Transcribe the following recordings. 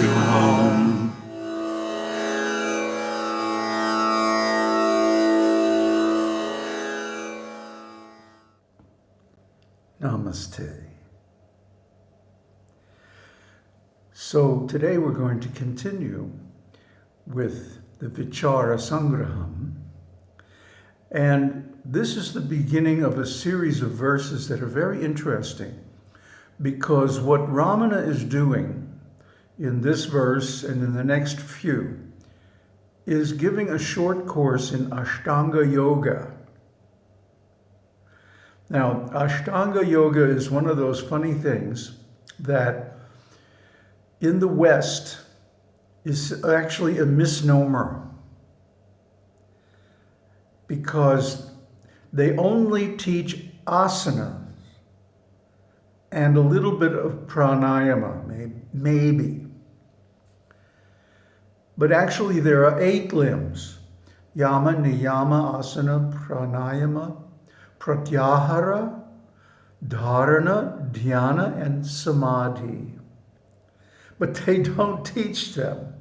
you home. Namaste. So today we're going to continue with the Vichara Sangraham. And this is the beginning of a series of verses that are very interesting because what Ramana is doing in this verse and in the next few is giving a short course in Ashtanga Yoga. Now, Ashtanga Yoga is one of those funny things that in the West is actually a misnomer because they only teach asana and a little bit of pranayama, maybe. But actually there are eight limbs, yama, niyama, asana, pranayama, pratyahara, dharana, dhyana, and samadhi. But they don't teach them.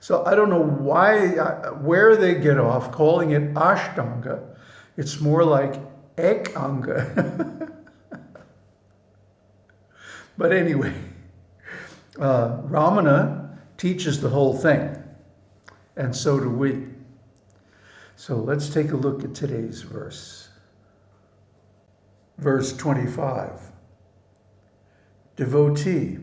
So I don't know why, uh, where they get off calling it Ashtanga. It's more like Ekanga. but anyway, uh, Ramana teaches the whole thing, and so do we. So let's take a look at today's verse verse 25. Devotee,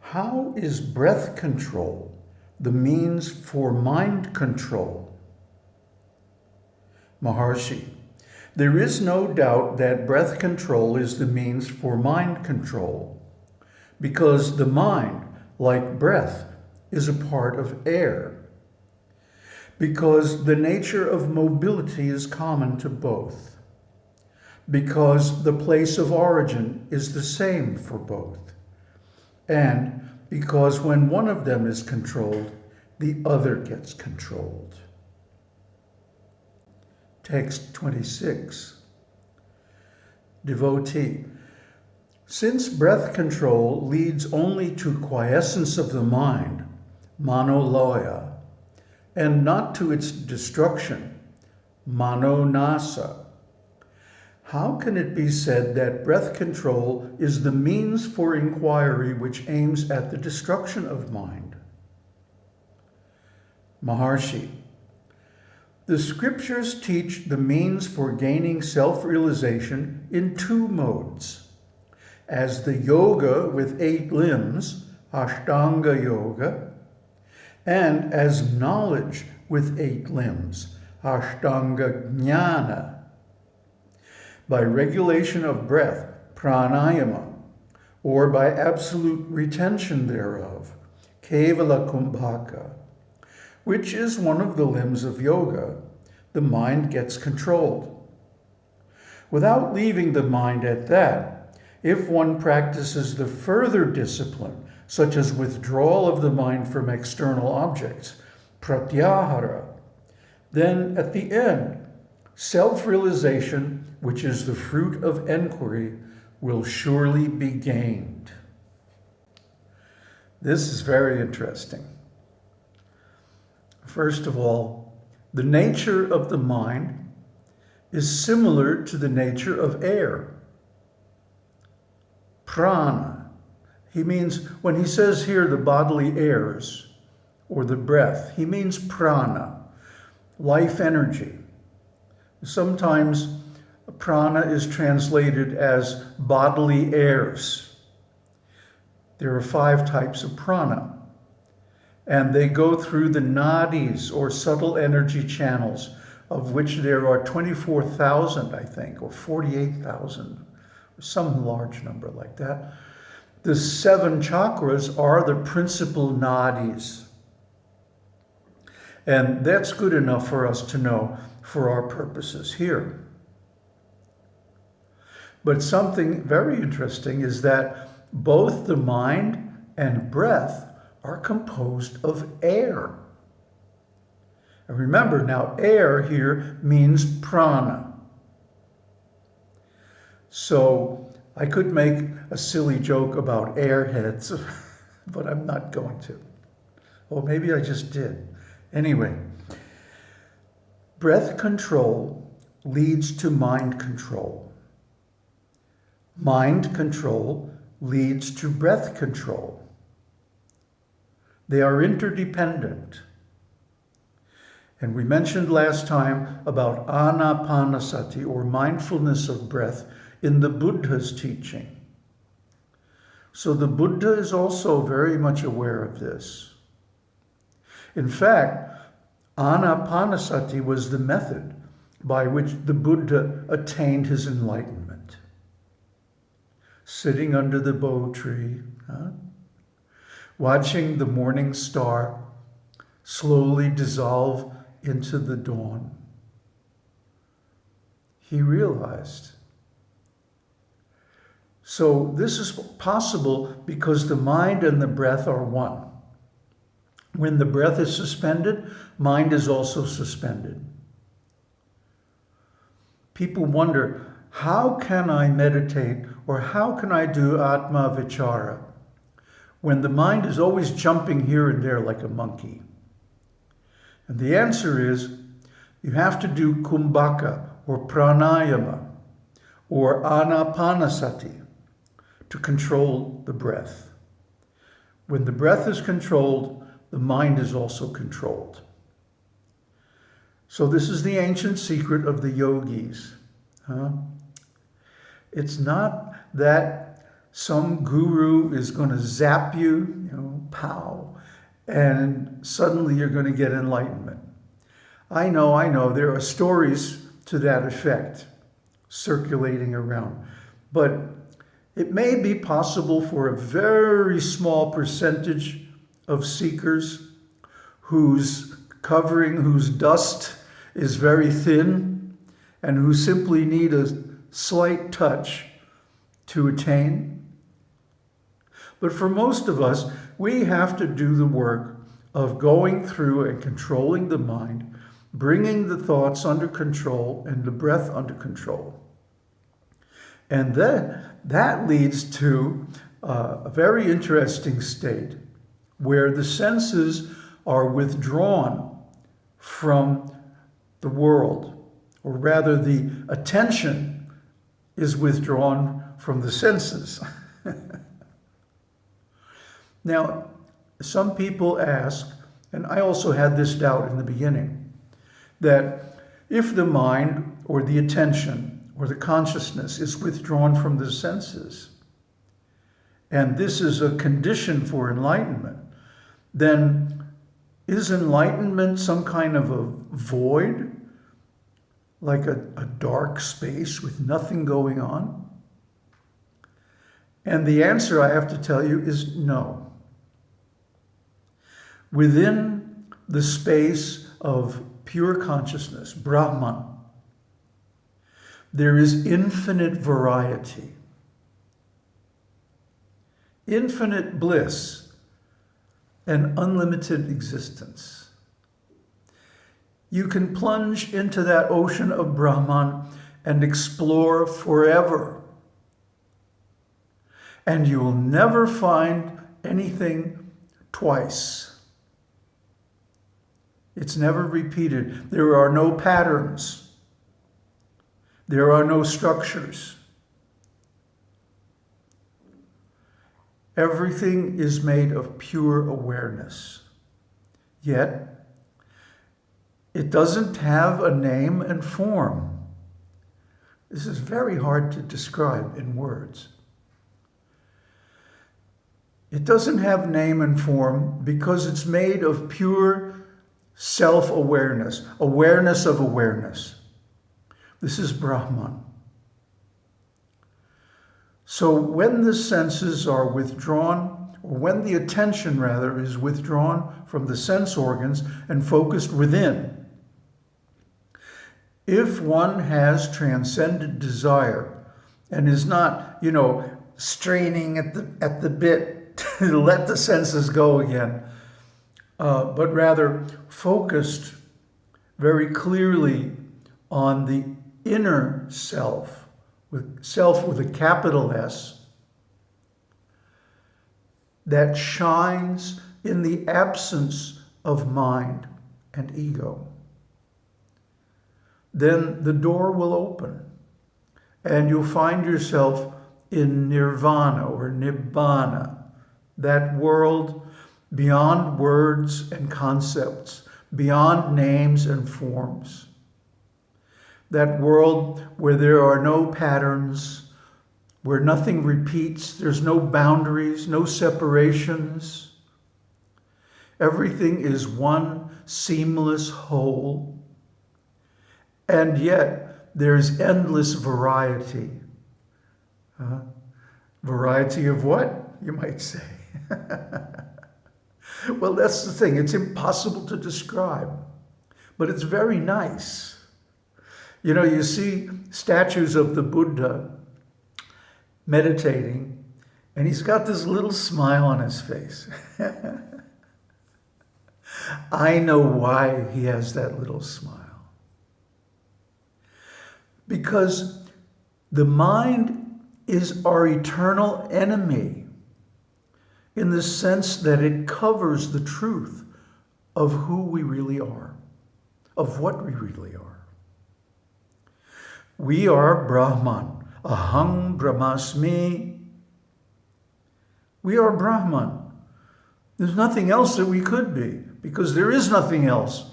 how is breath control the means for mind control? Maharshi, there is no doubt that breath control is the means for mind control because the mind, like breath, is a part of air. Because the nature of mobility is common to both because the place of origin is the same for both, and because when one of them is controlled, the other gets controlled. Text 26. Devotee. Since breath control leads only to quiescence of the mind, manolaya, and not to its destruction, manonasa, how can it be said that breath control is the means for inquiry which aims at the destruction of mind? Maharshi, the scriptures teach the means for gaining self-realization in two modes. As the yoga with eight limbs, Ashtanga Yoga, and as knowledge with eight limbs, Ashtanga Jnana by regulation of breath, pranayama, or by absolute retention thereof, kevala kumbhaka, which is one of the limbs of yoga, the mind gets controlled. Without leaving the mind at that, if one practices the further discipline, such as withdrawal of the mind from external objects, pratyahara, then at the end, self-realization which is the fruit of enquiry, will surely be gained. This is very interesting. First of all, the nature of the mind is similar to the nature of air. Prana. He means, when he says here the bodily airs, or the breath, he means prana, life energy. Sometimes prana is translated as bodily airs. There are five types of prana, and they go through the nadis or subtle energy channels, of which there are 24,000, I think, or 48,000, some large number like that. The seven chakras are the principal nadis. And that's good enough for us to know for our purposes here. But something very interesting is that both the mind and breath are composed of air. And remember now, air here means prana. So I could make a silly joke about airheads, but I'm not going to. Or maybe I just did. Anyway, breath control leads to mind control. Mind control leads to breath control. They are interdependent. And we mentioned last time about anapanasati, or mindfulness of breath, in the Buddha's teaching. So the Buddha is also very much aware of this. In fact, anapanasati was the method by which the Buddha attained his enlightenment. Sitting under the bo tree, huh? watching the morning star slowly dissolve into the dawn, he realized. So this is possible because the mind and the breath are one. When the breath is suspended, mind is also suspended. People wonder, how can I meditate or how can I do Atma Vichara when the mind is always jumping here and there like a monkey? And the answer is you have to do kumbhaka or pranayama or anapanasati to control the breath. When the breath is controlled, the mind is also controlled. So this is the ancient secret of the yogis. Huh? It's not that some guru is going to zap you, you know, pow, and suddenly you're going to get enlightenment. I know, I know, there are stories to that effect circulating around. But it may be possible for a very small percentage of seekers whose covering, whose dust is very thin, and who simply need a slight touch to attain. But for most of us, we have to do the work of going through and controlling the mind, bringing the thoughts under control and the breath under control. And then that leads to uh, a very interesting state where the senses are withdrawn from the world, or rather the attention is withdrawn from the senses. now, some people ask, and I also had this doubt in the beginning, that if the mind or the attention or the consciousness is withdrawn from the senses, and this is a condition for enlightenment, then is enlightenment some kind of a void, like a, a dark space with nothing going on? And the answer I have to tell you is no. Within the space of pure consciousness, Brahman, there is infinite variety, infinite bliss, and unlimited existence. You can plunge into that ocean of Brahman and explore forever. And you will never find anything twice. It's never repeated. There are no patterns. There are no structures. Everything is made of pure awareness. Yet, it doesn't have a name and form. This is very hard to describe in words. It doesn't have name and form because it's made of pure self-awareness, awareness of awareness. This is Brahman. So when the senses are withdrawn, or when the attention rather is withdrawn from the sense organs and focused within, if one has transcended desire and is not, you know, straining at the, at the bit to let the senses go again, uh, but rather focused very clearly on the inner self, with self with a capital S, that shines in the absence of mind and ego. Then the door will open and you'll find yourself in nirvana or nibbana, that world beyond words and concepts, beyond names and forms. That world where there are no patterns, where nothing repeats, there's no boundaries, no separations. Everything is one seamless whole. And yet there's endless variety. Uh, variety of what, you might say? well, that's the thing. It's impossible to describe, but it's very nice. You know, you see statues of the Buddha meditating, and he's got this little smile on his face. I know why he has that little smile. Because the mind is our eternal enemy in the sense that it covers the truth of who we really are, of what we really are. We are Brahman, Aham Brahmasmi. We are Brahman. There's nothing else that we could be because there is nothing else.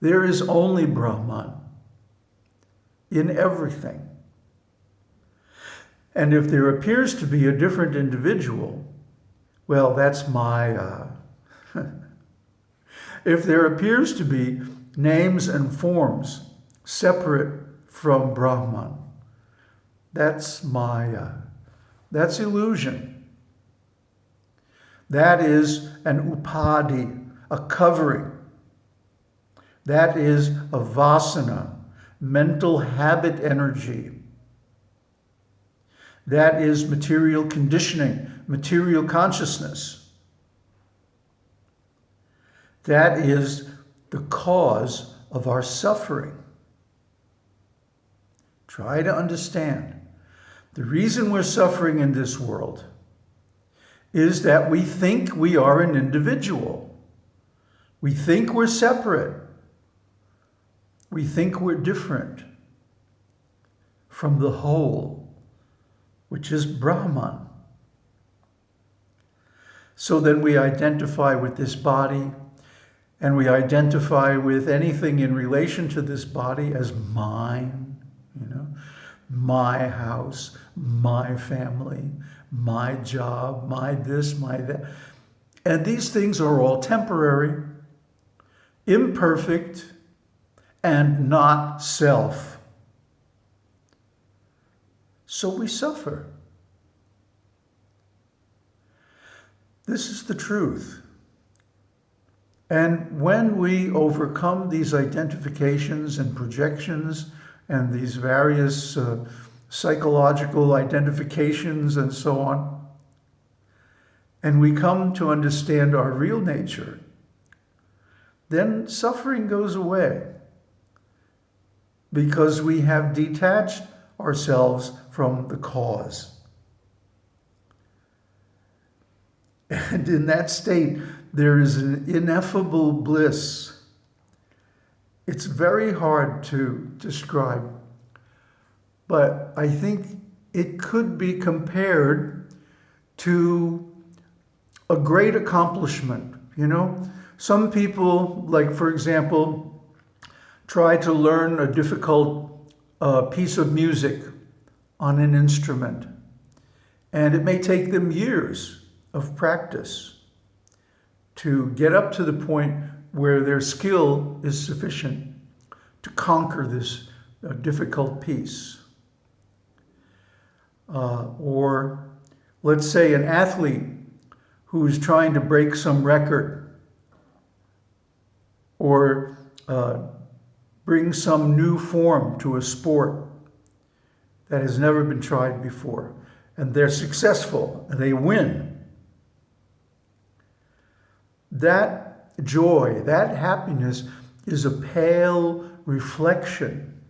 There is only Brahman in everything. And if there appears to be a different individual, well, that's my. If there appears to be names and forms separate from Brahman, that's Maya. That's illusion. That is an upadhi, a covering. That is a vasana, mental habit energy. That is material conditioning, material consciousness. That is the cause of our suffering. Try to understand. The reason we're suffering in this world is that we think we are an individual. We think we're separate. We think we're different from the whole, which is Brahman. So then we identify with this body and we identify with anything in relation to this body as mine, you know, my house, my family, my job, my this, my that. And these things are all temporary, imperfect, and not self. So we suffer. This is the truth. And when we overcome these identifications and projections and these various uh, psychological identifications and so on, and we come to understand our real nature, then suffering goes away because we have detached ourselves from the cause. And in that state, there is an ineffable bliss. It's very hard to describe, but I think it could be compared to a great accomplishment. You know, some people, like for example, try to learn a difficult uh, piece of music on an instrument. And it may take them years of practice to get up to the point where their skill is sufficient to conquer this uh, difficult piece. Uh, or let's say an athlete who is trying to break some record or uh, bring some new form to a sport that has never been tried before. And they're successful and they win. That joy, that happiness is a pale reflection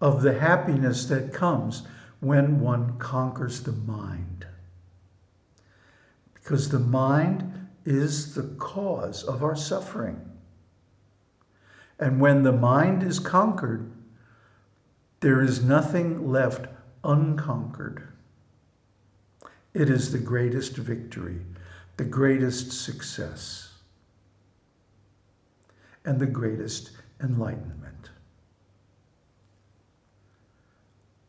of the happiness that comes when one conquers the mind. because the mind is the cause of our suffering. And when the mind is conquered, there is nothing left unconquered. It is the greatest victory, the greatest success, and the greatest enlightenment.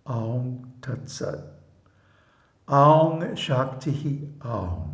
Aum Tat Sat. Aum Shakti Aum.